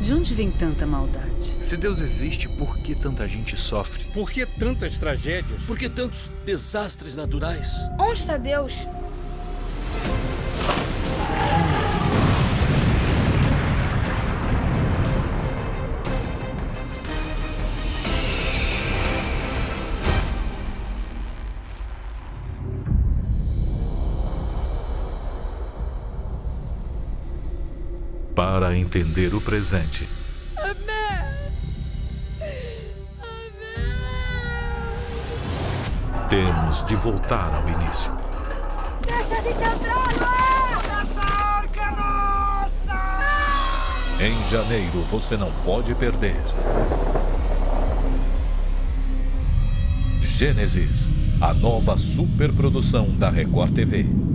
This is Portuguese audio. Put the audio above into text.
De onde vem tanta maldade? Se Deus existe, por que tanta gente sofre? Por que tantas tragédias? Por que tantos desastres naturais? Onde está Deus? Para entender o presente, temos de voltar ao início. Deixa a gente entrar! Essa arca é nossa! Em janeiro você não pode perder. Gênesis, a nova superprodução da Record TV.